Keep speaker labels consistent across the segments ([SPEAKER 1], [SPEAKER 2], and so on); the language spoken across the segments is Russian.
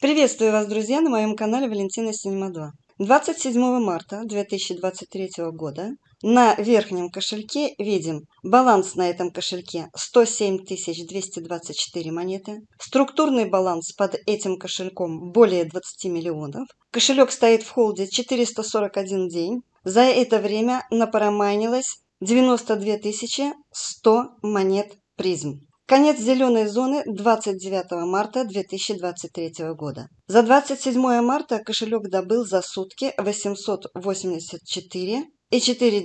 [SPEAKER 1] Приветствую вас, друзья, на моем канале Валентина Синема 2. 27 марта 2023 года на верхнем кошельке видим баланс на этом кошельке 107 224 монеты, структурный баланс под этим кошельком более 20 миллионов, кошелек стоит в холде 441 день, за это время напарамайнилось 92 100 монет призм. Конец зеленой зоны 29 марта 2023 года. За 27 марта кошелек добыл за сутки 884 и 4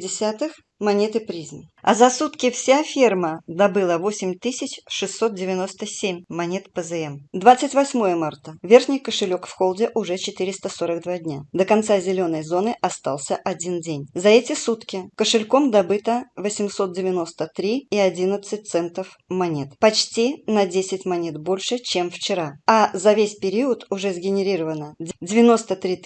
[SPEAKER 1] монеты призм. А за сутки вся ферма добыла 8697 монет ПЗМ. 28 марта. Верхний кошелек в холде уже 442 дня. До конца зеленой зоны остался один день. За эти сутки кошельком добыто 893 и 11 центов монет. Почти на 10 монет больше, чем вчера. А за весь период уже сгенерировано 93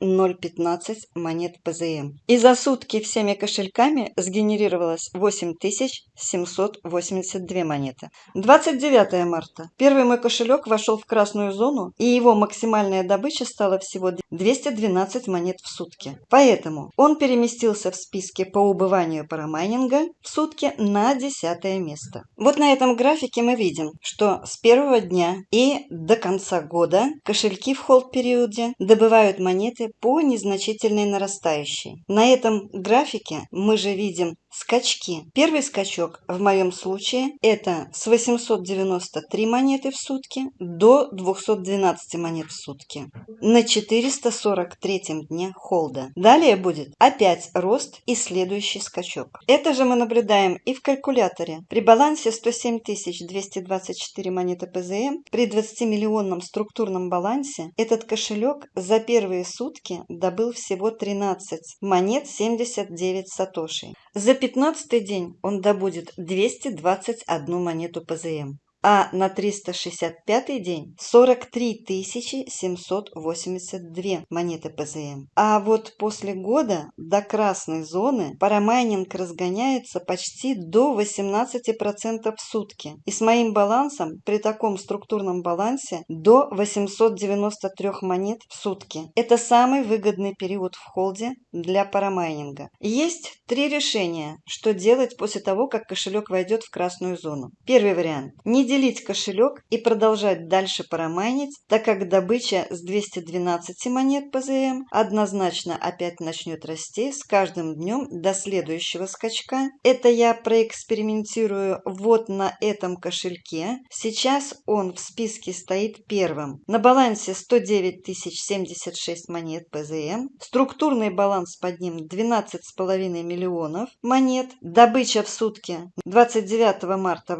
[SPEAKER 1] 015 монет ПЗМ. И за сутки всеми кошельками сгенерировалось 8782 монеты. 29 марта. Первый мой кошелек вошел в красную зону, и его максимальная добыча стала всего 212 монет в сутки. Поэтому он переместился в списке по убыванию парамайнинга в сутки на 10 место. Вот на этом графике мы видим, что с первого дня и до конца года кошельки в холд-периоде добывают монеты по незначительной нарастающей. На этом графике мы же видим Скачки. Первый скачок в моем случае это с 893 монеты в сутки до 212 монет в сутки на 443 дне холда. Далее будет опять рост и следующий скачок. Это же мы наблюдаем и в калькуляторе. При балансе 107 224 монеты ПЗМ при 20-миллионном структурном балансе этот кошелек за первые сутки добыл всего 13 монет 79 сатоши. За 15 день он добудет 221 монету ПЗМ а на 365 день 43 782 монеты ПЗМ. А вот после года до красной зоны парамайнинг разгоняется почти до 18% в сутки. И с моим балансом при таком структурном балансе до 893 монет в сутки. Это самый выгодный период в холде для парамайнинга. Есть три решения, что делать после того, как кошелек войдет в красную зону. Первый вариант. Не делить кошелек и продолжать дальше парамайнить, так как добыча с 212 монет ПЗМ однозначно опять начнет расти с каждым днем до следующего скачка. Это я проэкспериментирую вот на этом кошельке. Сейчас он в списке стоит первым. На балансе 109 076 монет ПЗМ. Структурный баланс под ним 12,5 миллионов монет. Добыча в сутки 29 марта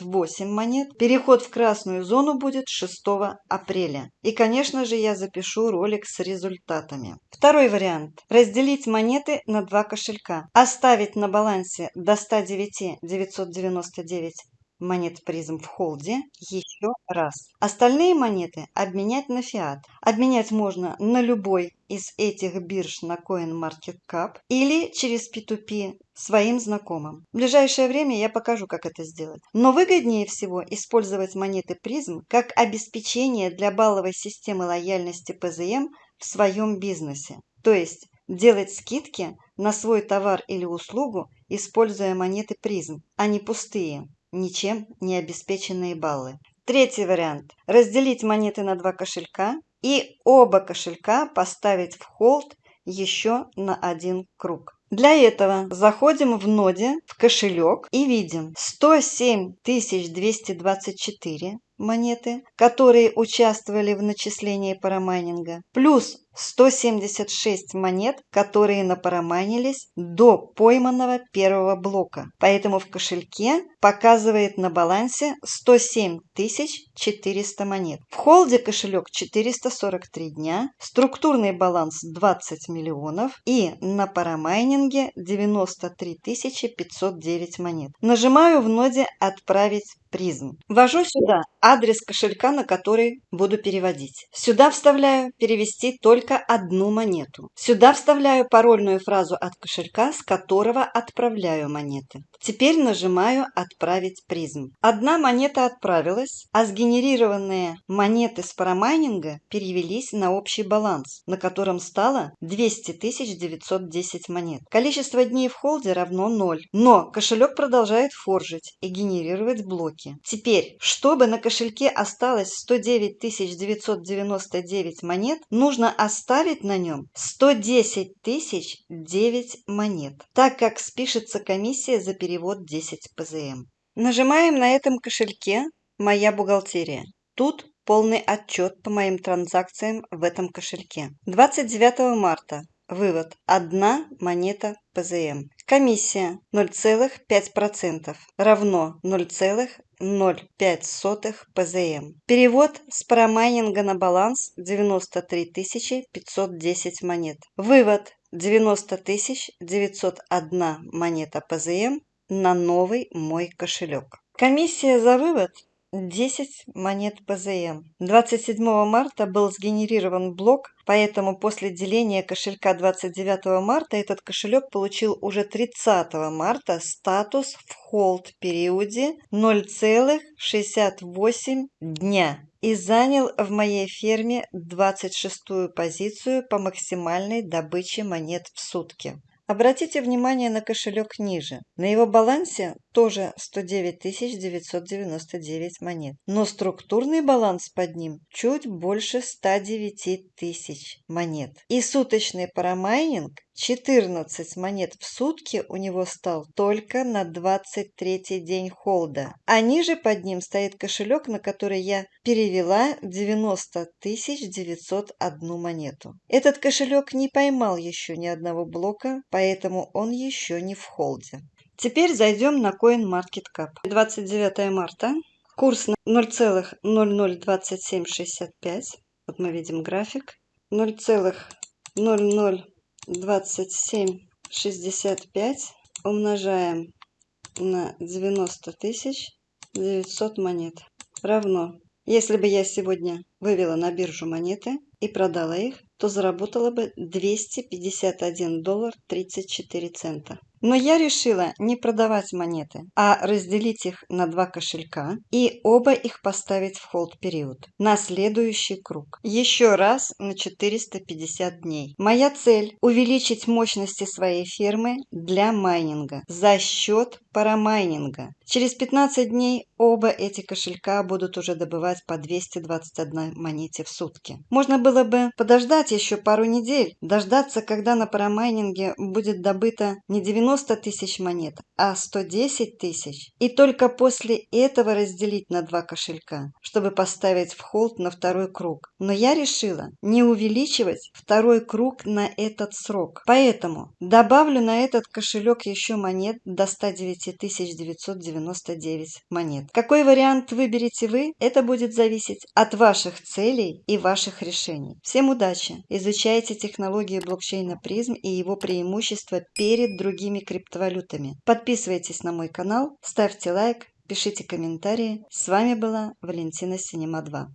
[SPEAKER 1] 858 8 монет. Переход в красную зону будет 6 апреля. И, конечно же, я запишу ролик с результатами. Второй вариант. Разделить монеты на два кошелька. Оставить на балансе до 109 999 монет призм в холде еще раз. Остальные монеты обменять на фиат. Обменять можно на любой из этих бирж на CoinMarketCap или через P2P своим знакомым. В ближайшее время я покажу, как это сделать. Но выгоднее всего использовать монеты призм как обеспечение для балловой системы лояльности ПЗМ в своем бизнесе. То есть делать скидки на свой товар или услугу, используя монеты призм, а не пустые ничем не обеспеченные баллы. Третий вариант. Разделить монеты на два кошелька и оба кошелька поставить в холд еще на один круг. Для этого заходим в ноде в кошелек и видим 107 224 монеты, которые участвовали в начислении парамайнинга, плюс 176 монет, которые напарамайнились до пойманного первого блока. Поэтому в кошельке показывает на балансе 107 400 монет. В холде кошелек 443 дня, структурный баланс 20 миллионов и на парамайнинге 93 509 монет. Нажимаю в ноде «Отправить призм». Ввожу сюда адрес кошелька, на который буду переводить. Сюда вставляю «Перевести только только одну монету. Сюда вставляю парольную фразу от кошелька, с которого отправляю монеты. Теперь нажимаю «Отправить призм». Одна монета отправилась, а сгенерированные монеты с парамайнинга перевелись на общий баланс, на котором стало 200 910 монет. Количество дней в холде равно 0. Но кошелек продолжает форжить и генерировать блоки. Теперь, чтобы на кошельке осталось 109 999 монет, нужно оставить на нем 110 009 монет, так как спишется комиссия за перевод 10 ПЗМ. Нажимаем на этом кошельке «Моя бухгалтерия». Тут полный отчет по моим транзакциям в этом кошельке. 29 марта Вывод. Одна монета ПЗМ. Комиссия 0,5% равно 0,05 ПЗМ. Перевод с парамайнинга на баланс 93 510 монет. Вывод 90 901 монета ПЗМ на новый мой кошелек. Комиссия за вывод 10 монет ПЗМ. 27 марта был сгенерирован блок, поэтому после деления кошелька 29 марта этот кошелек получил уже 30 марта статус в холд периоде 0,68 дня и занял в моей ферме 26 позицию по максимальной добыче монет в сутки. Обратите внимание на кошелек ниже. На его балансе тоже 109 999 монет. Но структурный баланс под ним чуть больше 109 тысяч монет. И суточный парамайнинг 14 монет в сутки у него стал только на 23 день холда. А ниже под ним стоит кошелек, на который я перевела 90 901 монету. Этот кошелек не поймал еще ни одного блока, поэтому он еще не в холде. Теперь зайдем на CoinMarketCap. 29 марта. Курс 0,002765. Вот мы видим график. 0,00 27 65 умножаем на 90 тысяч 900 монет равно. Если бы я сегодня вывела на биржу монеты и продала их, то заработала бы 251 доллар 34 цента. Но я решила не продавать монеты, а разделить их на два кошелька и оба их поставить в холд период на следующий круг. Еще раз на 450 дней. Моя цель – увеличить мощности своей фермы для майнинга за счет парамайнинга. Через 15 дней оба эти кошелька будут уже добывать по 221 монете в сутки. Можно было бы подождать еще пару недель, дождаться, когда на парамайнинге будет добыто не 90 тысяч монет, а 110 тысяч, и только после этого разделить на два кошелька, чтобы поставить в холд на второй круг. Но я решила не увеличивать второй круг на этот срок. Поэтому добавлю на этот кошелек еще монет до 109 999 монет. Какой вариант выберете вы, это будет зависеть от ваших целей и ваших решений. Всем удачи! Изучайте технологии блокчейна призм и его преимущества перед другими криптовалютами. Подписывайтесь на мой канал, ставьте лайк, пишите комментарии. С вами была Валентина Синема 2.